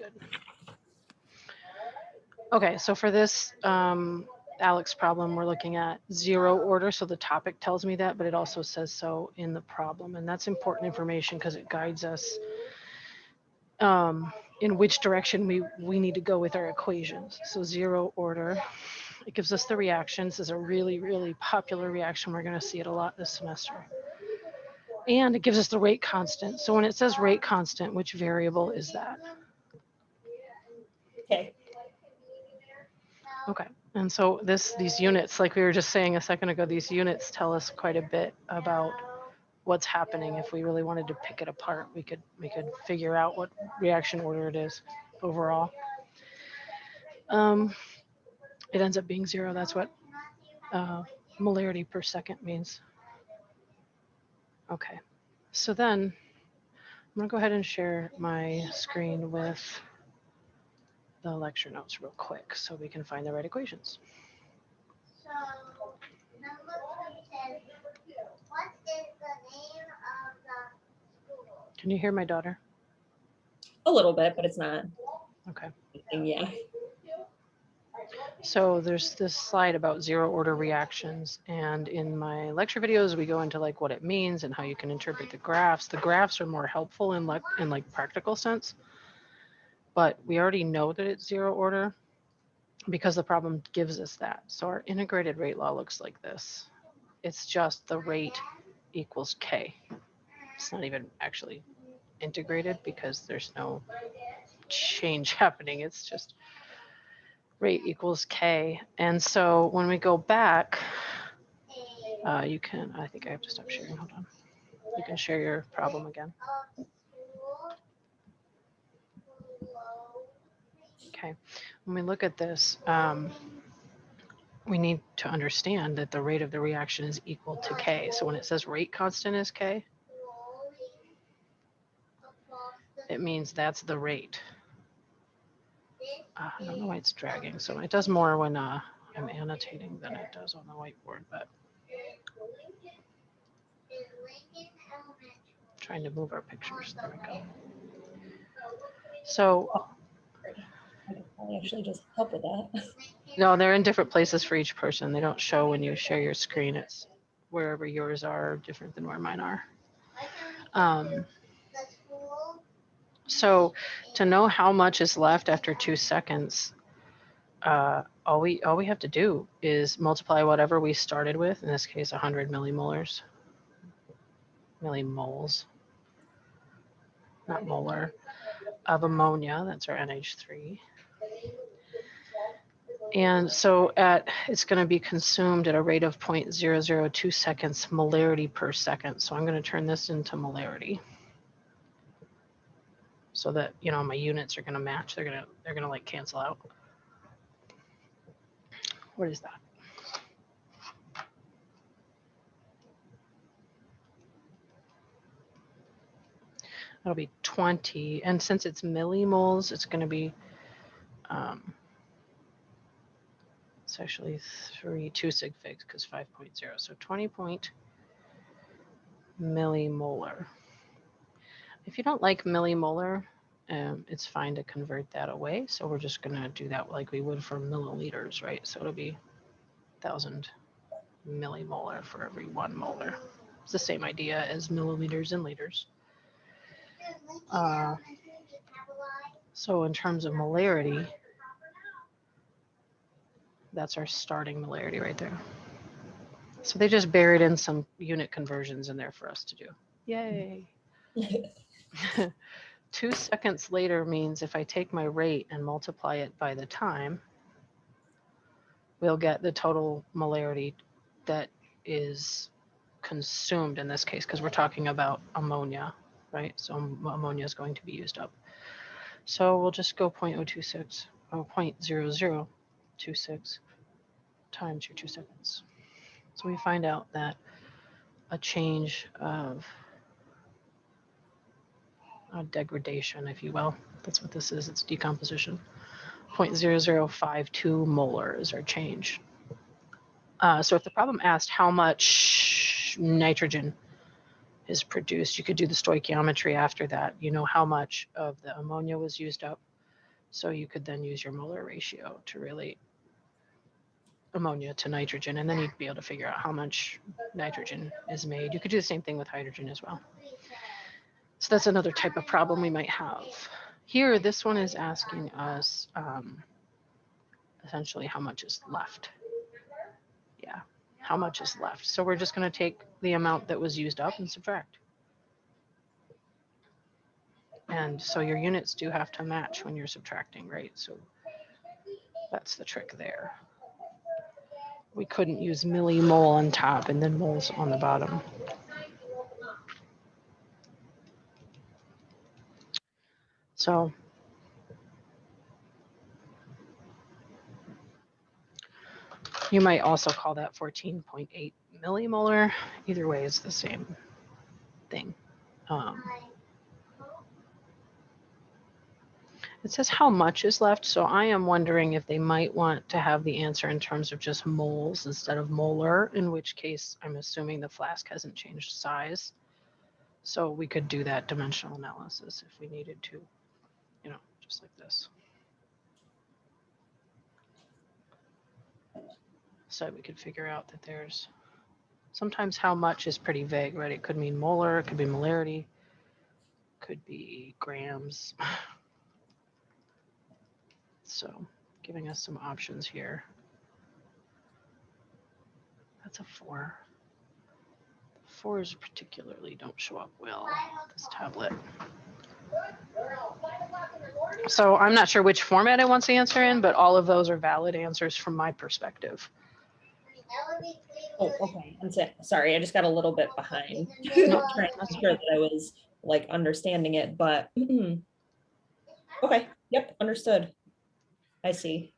good. Okay, so for this um, ALEKS problem, we're looking at zero order. So the topic tells me that, but it also says so in the problem. And that's important information because it guides us um, in which direction we, we need to go with our equations. So zero order, it gives us the reactions. This is a really, really popular reaction. We're gonna see it a lot this semester. And it gives us the rate constant. So when it says rate constant, which variable is that? Okay, Okay, and so this, these units, like we were just saying a second ago, these units tell us quite a bit about what's happening. If we really wanted to pick it apart, we could, we could figure out what reaction order it is overall. Um, It ends up being zero, that's what uh, molarity per second means. Okay, so then I'm gonna go ahead and share my screen with the lecture notes real quick so we can find the right equations. So, number two says, what is the name of the school? Can you hear my daughter? a little bit, but it's not, Okay. yeah. So there's this slide about zero order reactions. And in my lecture videos, we go into like what it means and how you can interpret the graphs. The graphs are more helpful in like, in like practical sense. But we already know that it's zero order because the problem gives us that. So our integrated rate law looks like this. It's just the rate equals K. It's not even actually integrated because there's no change happening. It's just rate equals K. And so when we go back, uh, you can, I think I have to stop sharing. Hold on. You can share your problem again. Okay. When we look at this, um, we need to understand that the rate of the reaction is equal to K. So when it says rate constant is K, it means that's the rate. Uh, I don't know why it's dragging. So it does more when uh, I'm annotating than it does on the whiteboard, but trying to move our pictures. There we go. So I actually just help with that. no, they're in different places for each person. They don't show when you share your screen. It's wherever yours are different than where mine are. Um, so to know how much is left after two seconds, uh, all we all we have to do is multiply whatever we started with. In this case, 100 millimolars, millimoles, not molar, of ammonia. That's our NH3. And so at it's going to be consumed at a rate of 0.002 seconds molarity per second. So I'm going to turn this into molarity. So that you know my units are going to match. They're going to they're going to like cancel out. What is that? That'll be 20 and since it's millimoles it's going to be um actually three two sig figs because 5.0 so 20 point millimolar if you don't like millimolar, um, it's fine to convert that away. So we're just going to do that like we would for milliliters, right? So it'll be 1,000 millimolar for every one molar. It's the same idea as milliliters and liters. Uh, so in terms of molarity, that's our starting molarity right there. So they just buried in some unit conversions in there for us to do. Yay. Two seconds later means if I take my rate and multiply it by the time, we'll get the total molarity that is consumed in this case, because we're talking about ammonia, right? So ammonia is going to be used up. So we'll just go 0.026 or 0.0026 times your two seconds. So we find out that a change of uh, degradation, if you will. That's what this is. It's decomposition. 0.0052 molar is our change. Uh, so if the problem asked how much nitrogen is produced, you could do the stoichiometry after that. You know how much of the ammonia was used up So you could then use your molar ratio to relate ammonia to nitrogen, and then you'd be able to figure out how much nitrogen is made. You could do the same thing with hydrogen as well. So that's another type of problem we might have. Here, this one is asking us um, essentially how much is left. Yeah, how much is left. So we're just going to take the amount that was used up and subtract. And so your units do have to match when you're subtracting, right? So that's the trick there. We couldn't use millimole on top and then moles on the bottom. So you might also call that 14.8 millimolar. Either way, it's the same thing. Um, It says how much is left, so I am wondering if they might want to have the answer in terms of just moles instead of molar, in which case I'm assuming the flask hasn't changed size. So we could do that dimensional analysis if we needed to, you know, just like this. So we could figure out that there's, sometimes how much is pretty vague, right? It could mean molar, it could be molarity, could be grams. So giving us some options here. That's a four. Fours particularly don't show up well on this tablet. So I'm not sure which format it wants the answer in, but all of those are valid answers from my perspective. Oh, okay. I'm sorry, I just got a little bit behind. No, Trying that's to sure that I was like understanding it, but okay, yep, understood. I see.